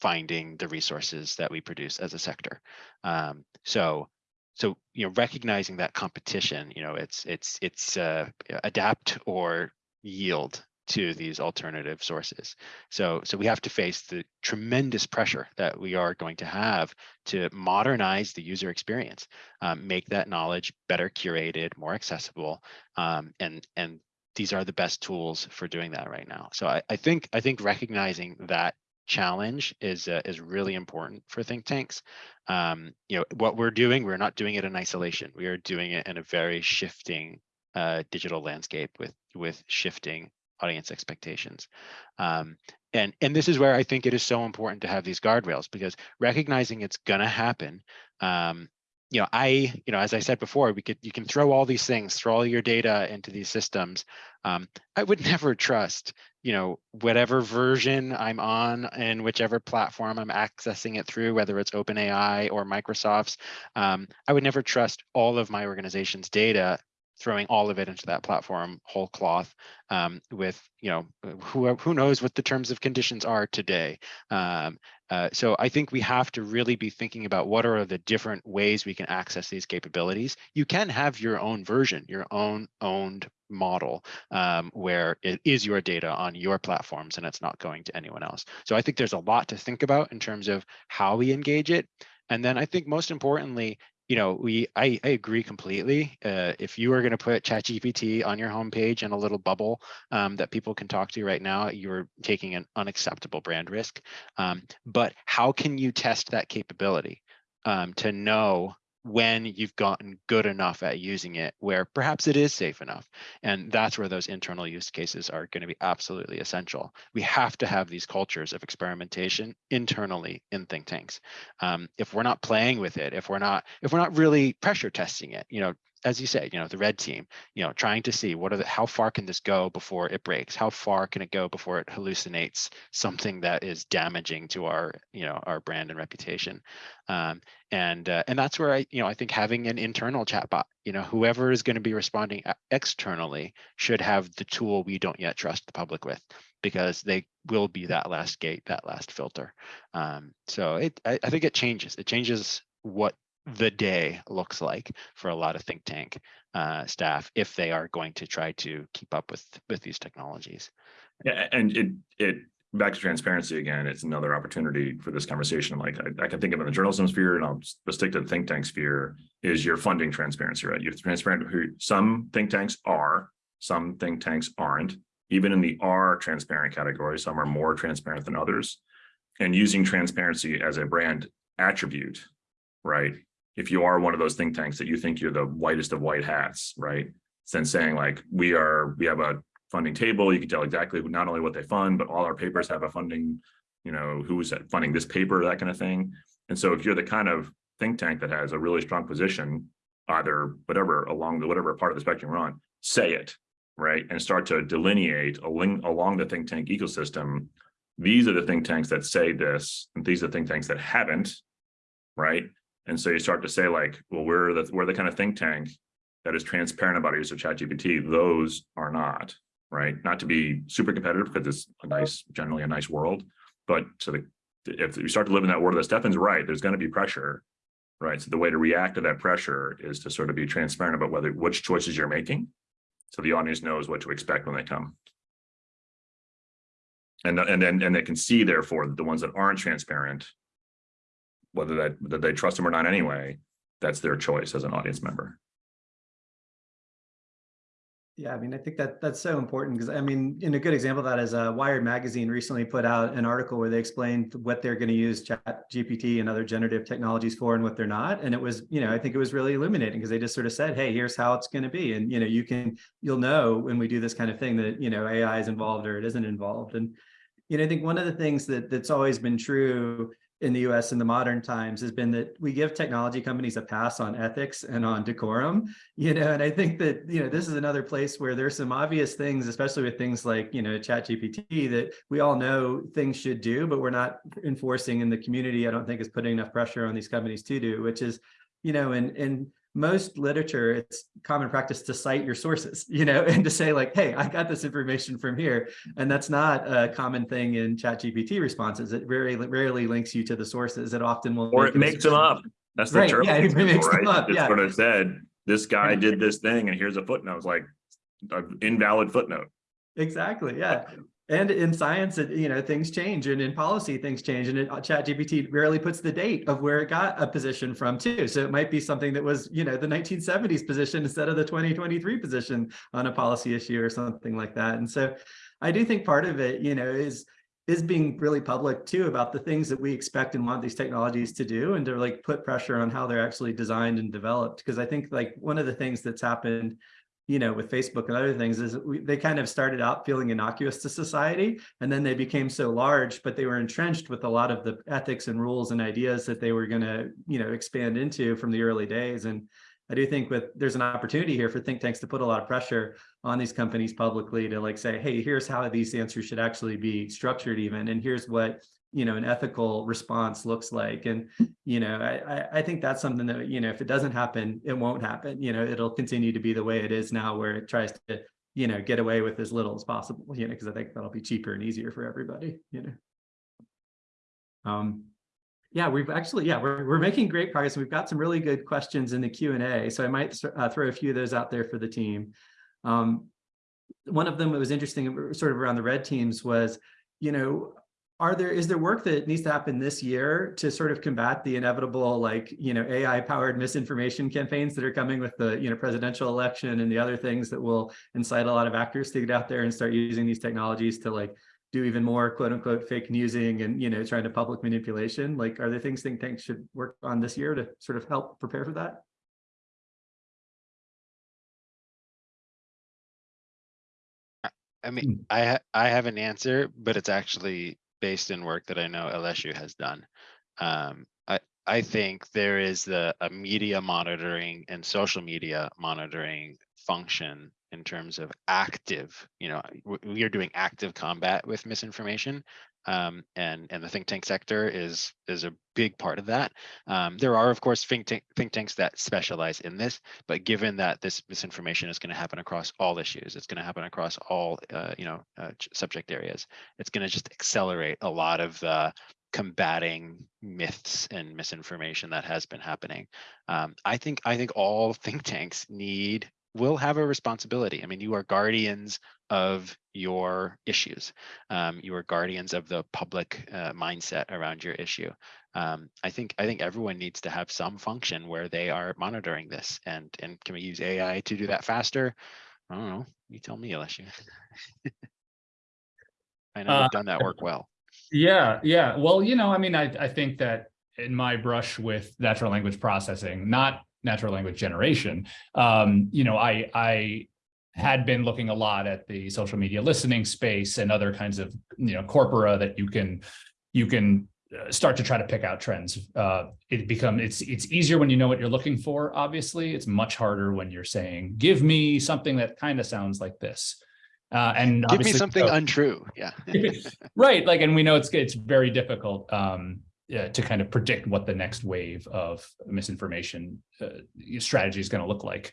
[SPEAKER 5] finding the resources that we produce as a sector. Um, so, so you know, recognizing that competition, you know, it's it's it's uh, adapt or yield to these alternative sources. So, so we have to face the tremendous pressure that we are going to have to modernize the user experience, um, make that knowledge better curated, more accessible, um, and and these are the best tools for doing that right now. So I, I think I think recognizing that challenge is uh, is really important for think tanks. Um, you know what we're doing, we're not doing it in isolation. We are doing it in a very shifting uh, digital landscape with with shifting audience expectations. Um, and and this is where I think it is so important to have these guardrails because recognizing it's gonna happen. Um, you know, I, you know, as I said before, we could you can throw all these things, throw all your data into these systems. Um, I would never trust, you know, whatever version I'm on and whichever platform I'm accessing it through, whether it's OpenAI or Microsoft's. Um, I would never trust all of my organization's data throwing all of it into that platform whole cloth um, with you know who who knows what the terms of conditions are today um, uh, so I think we have to really be thinking about what are the different ways we can access these capabilities. You can have your own version, your own owned model um, where it is your data on your platforms and it's not going to anyone else. So I think there's a lot to think about in terms of how we engage it. And then I think most importantly, you know, we I, I agree completely. Uh, if you are going to put ChatGPT on your homepage in a little bubble um, that people can talk to right now, you're taking an unacceptable brand risk. Um, but how can you test that capability um, to know when you've gotten good enough at using it where perhaps it is safe enough and that's where those internal use cases are going to be absolutely essential. We have to have these cultures of experimentation internally in think tanks. Um, if we're not playing with it if we're not if we're not really pressure testing it you know as you say, you know, the red team, you know, trying to see what are the, how far can this go before it breaks? How far can it go before it hallucinates something that is damaging to our, you know, our brand and reputation? Um, and uh, and that's where I, you know, I think having an internal chatbot, you know, whoever is going to be responding externally should have the tool we don't yet trust the public with, because they will be that last gate, that last filter. Um, so it, I, I think it changes. It changes what the day looks like for a lot of think tank uh, staff if they are going to try to keep up with with these technologies.
[SPEAKER 3] Yeah, and it, it, back to transparency again, it's another opportunity for this conversation. Like I, I can think of in the journalism sphere and I'll stick to the think tank sphere is your funding transparency, right? You're transparent who some think tanks are, some think tanks aren't. even in the are transparent category, some are more transparent than others. And using transparency as a brand attribute, right? If you are one of those think tanks that you think you're the whitest of white hats, right? Then saying like, we are, we have a funding table, you can tell exactly not only what they fund, but all our papers have a funding, you know, who's funding this paper, that kind of thing. And so if you're the kind of think tank that has a really strong position, either whatever along the whatever part of the spectrum you're on, say it, right? And start to delineate along, along the think tank ecosystem. These are the think tanks that say this, and these are the think tanks that haven't, right? And so you start to say like, well, we're the we're the kind of think tank that is transparent about use of ChatGPT. Those are not, right? Not to be super competitive because it's a nice, generally a nice world, but so the if you start to live in that world, that Stefan's right, there's going to be pressure, right? So the way to react to that pressure is to sort of be transparent about whether which choices you're making, so the audience knows what to expect when they come. And and then and they can see therefore that the ones that aren't transparent, whether that that they trust them or not anyway, that's their choice as an audience member.
[SPEAKER 2] Yeah, I mean, I think that that's so important because I mean, in a good example of that is uh, Wired magazine recently put out an article where they explained what they're going to use Chat GPT and other generative technologies for and what they're not. And it was, you know, I think it was really illuminating because they just sort of said, hey, here's how it's going to be. And, you know, you can, you'll know when we do this kind of thing that, you know, AI is involved or it isn't involved. And, you know, I think one of the things that that's always been true in the US in the modern times has been that we give technology companies a pass on ethics and on decorum, you know, and I think that, you know, this is another place where there's some obvious things, especially with things like, you know, chat GPT that we all know things should do, but we're not enforcing in the community, I don't think is putting enough pressure on these companies to do, which is, you know, and, and most literature, it's common practice to cite your sources, you know, and to say like, hey, I got this information from here. And that's not a common thing in ChatGPT responses. It very rarely links you to the sources. It often will.
[SPEAKER 3] Or it makes them up. That's the
[SPEAKER 2] Right,
[SPEAKER 3] term.
[SPEAKER 2] yeah, it makes them
[SPEAKER 3] right?
[SPEAKER 2] up,
[SPEAKER 3] It's
[SPEAKER 2] yeah.
[SPEAKER 3] what it said. This guy did this thing and here's a footnote. It's like an invalid footnote.
[SPEAKER 2] Exactly, yeah. And in science, you know, things change and in policy, things change and it, uh, ChatGPT rarely puts the date of where it got a position from too. So it might be something that was, you know, the 1970s position instead of the 2023 position on a policy issue or something like that. And so I do think part of it, you know, is is being really public too about the things that we expect and want these technologies to do and to like put pressure on how they're actually designed and developed. Because I think like one of the things that's happened you know, with Facebook and other things is we, they kind of started out feeling innocuous to society and then they became so large, but they were entrenched with a lot of the ethics and rules and ideas that they were going to, you know, expand into from the early days. And I do think with there's an opportunity here for think tanks to put a lot of pressure on these companies publicly to like say, hey, here's how these answers should actually be structured even. And here's what you know, an ethical response looks like. And, you know, I, I think that's something that, you know, if it doesn't happen, it won't happen. You know, it'll continue to be the way it is now where it tries to, you know, get away with as little as possible, you know, because I think that'll be cheaper and easier for everybody, you know. Um, yeah, we've actually, yeah, we're, we're making great progress. We've got some really good questions in the Q&A. So I might uh, throw a few of those out there for the team. Um, one of them that was interesting, sort of around the red teams was, you know, are there is there work that needs to happen this year to sort of combat the inevitable like you know AI powered misinformation campaigns that are coming with the you know presidential election and the other things that will incite a lot of actors to get out there and start using these technologies to like do even more quote unquote fake newsing and you know trying to public manipulation? Like are there things think tanks should work on this year to sort of help prepare for that?
[SPEAKER 5] I mean, hmm. I I have an answer, but it's actually based in work that I know Aleszu has done. Um, I I think there is the a media monitoring and social media monitoring function in terms of active. You know, we are doing active combat with misinformation, um, and and the think tank sector is is a big part of that. Um, there are of course think tank, think tanks that specialize in this, but given that this misinformation is going to happen across all issues, it's going to happen across all uh, you know uh, subject areas. It's going to just accelerate a lot of the combating myths and misinformation that has been happening. Um, I think I think all think tanks need will have a responsibility. I mean, you are guardians of your issues. Um, you are guardians of the public uh, mindset around your issue. Um, I think I think everyone needs to have some function where they are monitoring this. And and can we use AI to do that faster? I don't know. You tell me, Aleszu. I know
[SPEAKER 4] Uh,
[SPEAKER 5] you've done that work well.
[SPEAKER 4] Yeah, yeah. Well, you know, I mean, I, I think that in my brush with natural language processing, not natural language generation, um, you know, I, I had been looking a lot at the social media listening space and other kinds of, you know, corpora that you can, you can uh, start to try to pick out trends. Uh, it become, it's, it's easier when you know what you're looking for, obviously. It's much harder when you're saying, give me something that kind of sounds like this. Uh, and
[SPEAKER 5] Give me something
[SPEAKER 4] so-
[SPEAKER 5] untrue. Yeah.
[SPEAKER 4] right like and we know it's it's very difficult um yeah, to kind of predict what the next wave of misinformation uh, strategy is going to look like.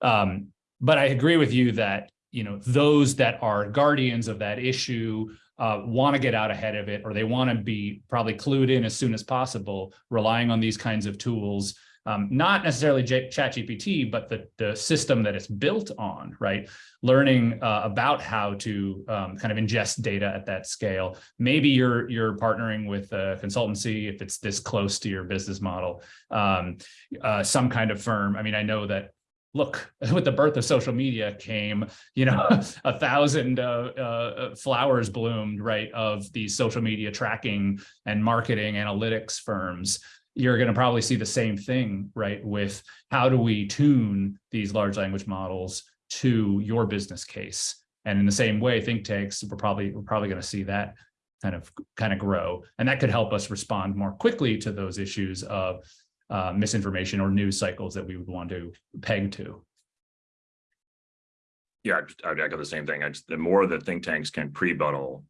[SPEAKER 4] Um but i agree with you that you know those that are guardians of that issue uh, want to get out ahead of it or they want to be probably clued in as soon as possible relying on these kinds of tools um, not necessarily ChatGPT, but the, the system that it's built on, right? Learning uh, about how to um, kind of ingest data at that scale. Maybe you're you're partnering with a consultancy if it's this close to your business model, um, uh, some kind of firm. I mean, I know that look with the birth of social media came you know a thousand uh, uh, flowers bloomed right of these social media tracking and marketing analytics firms you're going to probably see the same thing right with how do we tune these large language models to your business case and in the same way think tanks we're probably we're probably going to see that kind of kind of grow and that could help us respond more quickly to those issues of uh, misinformation or news cycles that we would want to peg to.
[SPEAKER 3] Yeah, I'd- I'd echo the same thing. I just, the more the think tanks can pre-buttal,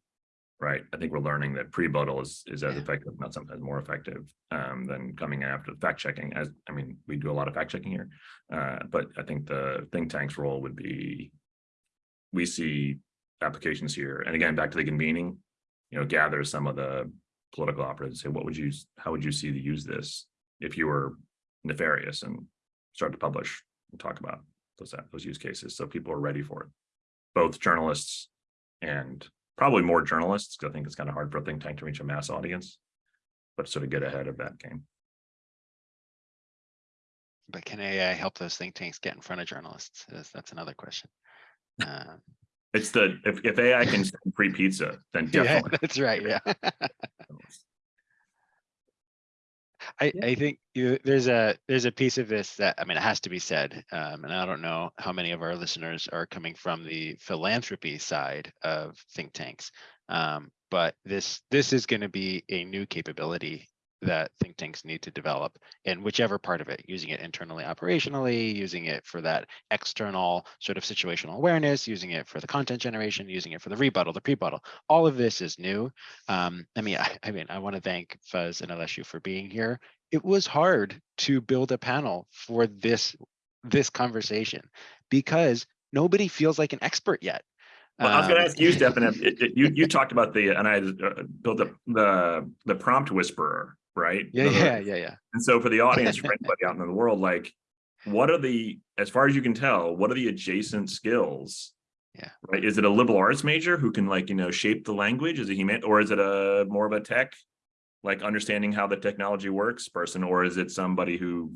[SPEAKER 3] right? I think we're learning that pre-buttal is, is as effective, not sometimes more effective um, than coming after fact checking. As, I mean, we do a lot of fact checking here. Uh, but I think the think tank's role would be, we see applications here. And again, back to the convening, you know, gather some of the political operatives, and say, what would you, how would you see to use this if you were nefarious and start to publish and talk about those, those use cases, so people are ready for it. Both journalists and probably more journalists, because I think it's kind of hard for a think tank to reach a mass audience. But sort of get ahead of that game.
[SPEAKER 5] But can AI help those think tanks get in front of journalists? That's, that's another question. Uh,
[SPEAKER 3] It's the, if, if AI can send free pizza, then
[SPEAKER 5] Yeah,
[SPEAKER 3] definitely.
[SPEAKER 5] that's right, yeah. I. I think you, there's a, there's a piece of this that, I mean, it has to be said, um, and I don't know how many of our listeners are coming from the philanthropy side of think tanks. Um, but this, this is gonna be a new capability that think tanks need to develop in whichever part of it, using it internally operationally, using it for that external sort of situational awareness, using it for the content generation, using it for the rebuttal, the pre-buttal. All of this is new. Um, I mean, I, I mean, I want to thank Fuzz and Aleszu for being here. It was hard to build a panel for this this conversation because nobody feels like an expert yet.
[SPEAKER 3] Well, I was gonna
[SPEAKER 5] Um,
[SPEAKER 3] ask you, Stefan, if- it- it- you, you talked about the, and I uh, built up the, the prompt whisperer, right?
[SPEAKER 5] Yeah, yeah, yeah, yeah.
[SPEAKER 3] And so for the audience, for anybody out in the world, like, what are the, as far as you can tell, what are the adjacent skills?
[SPEAKER 5] Yeah.
[SPEAKER 3] Right? Is it a liberal arts major who can like, you know, shape the language? Is it human, or is it a more of a tech? Like understanding how the technology works person, or is it somebody who?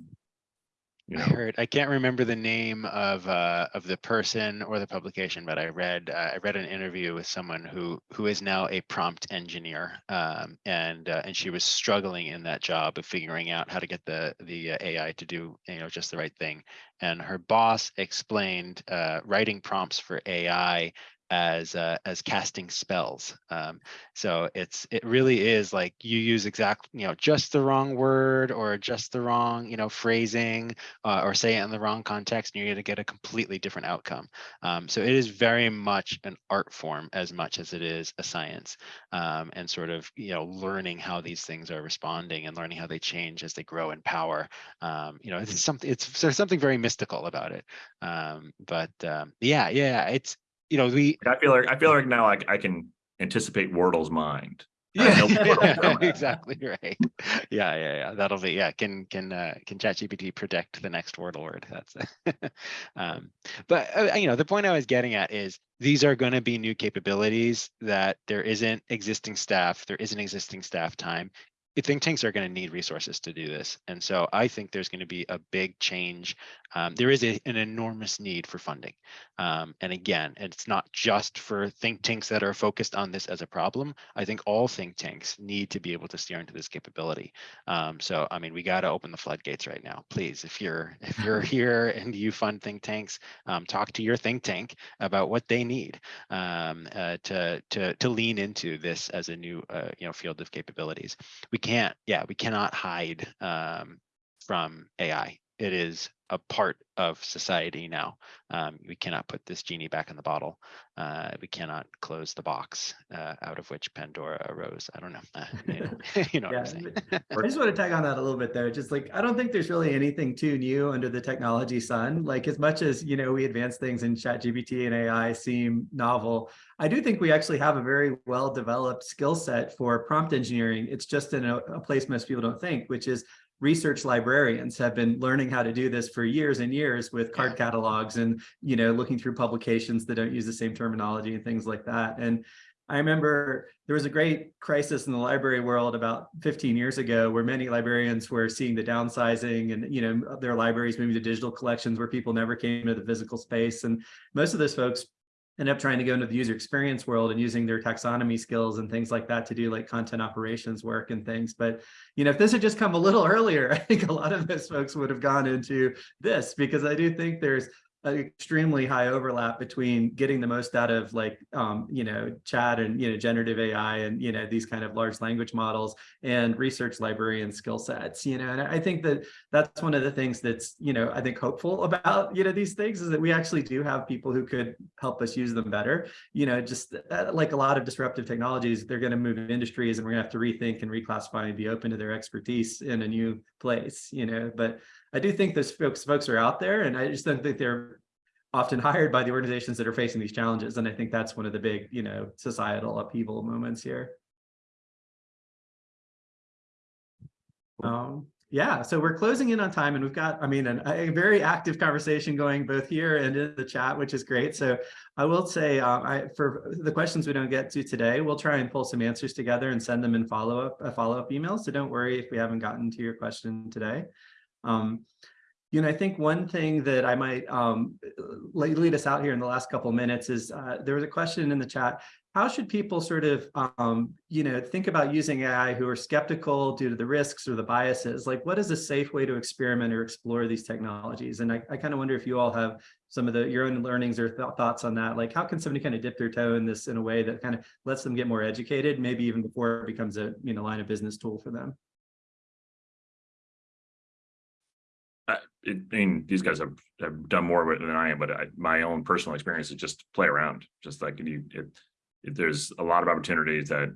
[SPEAKER 3] You
[SPEAKER 5] I heard, I can't remember the name of uh of the person or the publication, but I read uh, I read an interview with someone who who is now a prompt engineer. Um, and uh, and she was struggling in that job of figuring out how to get the the uh, AI to do you know just the right thing. And her boss explained uh, writing prompts for AI as uh, as casting spells. Um, so it's it really is like you use exact you know just the wrong word or just the wrong you know phrasing uh, or say it in the wrong context and you're going to get a completely different outcome. Um, so it is very much an art form as much as it is a science um, and sort of, you know, learning how these things are responding and learning how they change as they grow in power. Um, you know, it's something, it's there's something very mystical about it. Um, but um, yeah, yeah, it's, you know, we,
[SPEAKER 3] I feel like, I feel like now I, I can anticipate Wordle's mind. I
[SPEAKER 5] yeah,
[SPEAKER 3] Wordle from it.
[SPEAKER 5] exactly right. Yeah, yeah, yeah. That'll be yeah. Can can uh, can ChatGPT predict the next Wordle word? That's um, but uh, you know the point I was getting at is these are going to be new capabilities that there isn't existing staff, there isn't existing staff time. Think tanks are going to need resources to do this, and so I think there's going to be a big change um, there is a, an enormous need for funding. Um, and again, it's not just for think tanks that are focused on this as a problem. I think all think tanks need to be able to steer into this capability. Um, so, I mean, we got to open the floodgates right now. Please, if you're if you're here and you fund think tanks, um, talk to your think tank about what they need um, uh, to to to lean into this as a new uh, you know field of capabilities. We can't, yeah, we cannot hide um, from AI. It is a part of society now. Um, we cannot put this genie back in the bottle. Uh, we cannot close the box uh, out of which Pandora arose. I don't know. Uh, you know, you know what I'm saying.
[SPEAKER 2] I just want to tag on that a little bit there. Just like, I don't think there's really anything too new under the technology sun. Like as much as, you know, we advance things in chat GPT and AI seem novel, I do think we actually have a very well-developed skill set for prompt engineering. It's just in a, a place most people don't think, which is research librarians have been learning how to do this for years and years with card catalogs and you know looking through publications that don't use the same terminology and things like that. And I remember there was a great crisis in the library world about 15 years ago where many librarians were seeing the downsizing and you know their libraries moving to digital collections where people never came to the physical space. And most of those folks end up trying to go into the user experience world and using their taxonomy skills and things like that to do like content operations work and things. But, you know, if this had just come a little earlier, I think a lot of those folks would have gone into this because I do think there's an extremely high overlap between getting the most out of like, um, you know, chat and, you know, generative AI and, you know, these kind of large language models and research librarian skill sets, you know, and I think that that's one of the things that's, you know, I think hopeful about, you know, these things is that we actually do have people who could help us use them better. You know, just uh, like a lot of disruptive technologies, they're going to move industries and we're going to have to rethink and reclassify and be open to their expertise in a new place, you know, but I do think those folks folks are out there and I just don't think they're often hired by the organizations that are facing these challenges. And I think that's one of the big, you know, societal upheaval moments here. Um, yeah, so we're closing in on time and we've got, I mean, an, a very active conversation going both here and in the chat, which is great. So I will say uh, I, for the questions we don't get to today, we'll try and pull some answers together and send them in follow-up uh, follow-up emails. So don't worry if we haven't gotten to your question today. Um, you know, I think one thing that I might um, lead us out here in the last couple of minutes is uh, there was a question in the chat. How should people sort of, um, you know, think about using AI who are skeptical due to the risks or the biases? Like, what is a safe way to experiment or explore these technologies? And I, I kind of wonder if you all have some of the your own learnings or th thoughts on that. Like, how can somebody kind of dip their toe in this in a way that kind of lets them get more educated, maybe even before it becomes a you know line of business tool for them?
[SPEAKER 3] It, I mean, these guys have, have done more with it than I am, but I, my own personal experience is just play around. Just like you, it, there's a lot of opportunities that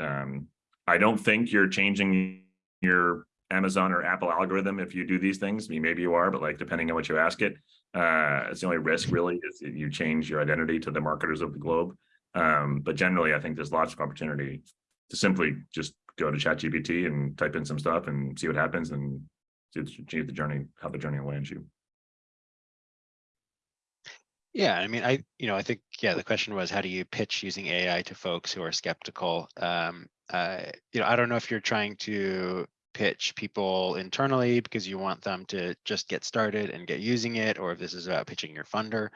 [SPEAKER 3] um, I don't think you're changing your Amazon or Apple algorithm if you do these things. I mean, maybe you are, but like depending on what you ask it, uh, it's the only risk really is that you change your identity to the marketers of the globe. Um, but generally, I think there's lots of opportunity to simply just go to ChatGPT and type in some stuff and see what happens and the journey, how the journey lands you.
[SPEAKER 5] Yeah, I mean, I, you know, I think, yeah, the question was, how do you pitch using AI to folks who are skeptical? Um, uh, you know, I don't know if you're trying to pitch people internally because you want them to just get started and get using it, or if this is about pitching your funder.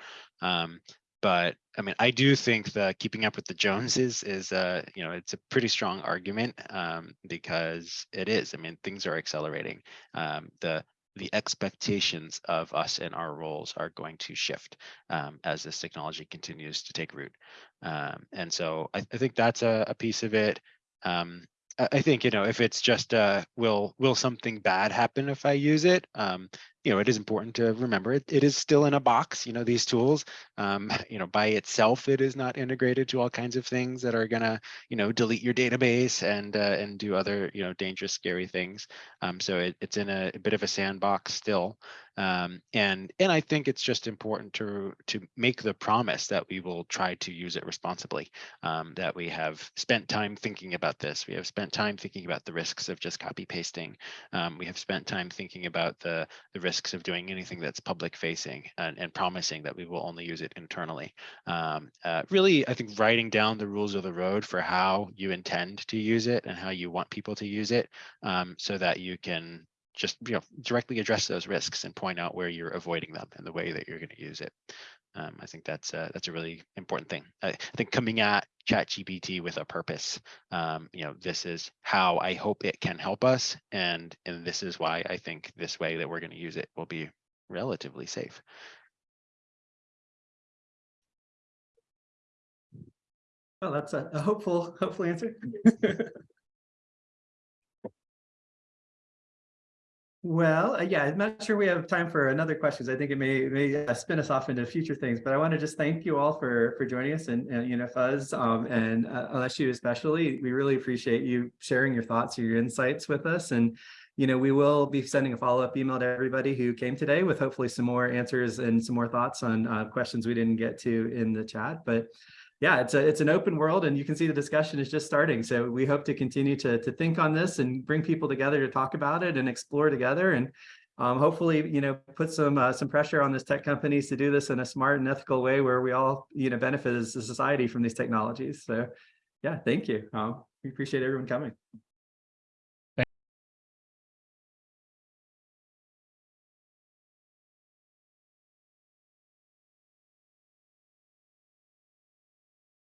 [SPEAKER 5] Um, but I mean, I do think the keeping up with the Joneses is, uh, you know, it's a pretty strong argument um, because it is. I mean, things are accelerating. Um, the the expectations of us and our roles are going to shift um, as this technology continues to take root. Um, and so I, I, think that's a, a piece of it. Um, I, think, you know, if it's just, uh, will will something bad happen if I use it? You know, it is important to remember it, it is still in a box, you know, these tools, um, you know, by itself, it is not integrated to all kinds of things that are gonna, you know, delete your database and uh, and do other, you know, dangerous, scary things. Um, so it, it's in a, a, bit of a sandbox still. Um, and and I think it's just important to to make the promise that we will try to use it responsibly, um, that we have spent time thinking about this. We have spent time thinking about the risks of just copy pasting. Um, we have spent time thinking about the, the risks of doing anything that's public facing and, and promising that we will only use it internally. Um, uh, really, I think writing down the rules of the road for how you intend to use it and how you want people to use it um, so that you can just, you know, directly address those risks and point out where you're avoiding them and the way that you're going to use it. Um, I think that's a, that's a really important thing. I, I think coming at ChatGPT with a purpose, um, you know, this is how I hope it can help us, and and this is why I think this way that we're going to use it will be relatively safe.
[SPEAKER 2] Well, that's a, a hopeful, hopeful answer. Well, uh, yeah, I'm not sure we have time for another questions. I think it may, may uh, spin us off into future things, but I want to just thank you all for, for joining us and, and you know, Fuzz, um, and uh, Aleszu especially. We really appreciate you sharing your thoughts, your insights with us. And, you know, we will be sending a follow-up email to everybody who came today with hopefully some more answers and some more thoughts on uh, questions we didn't get to in the chat. But yeah, it's a it's an open world and you can see the discussion is just starting. So we hope to continue to, to think on this and bring people together to talk about it and explore together and um, hopefully, you know, put some uh, some pressure on these tech companies to do this in a smart and ethical way where we all, you know, benefit as a society from these technologies. So yeah, thank you. Um, we appreciate everyone coming.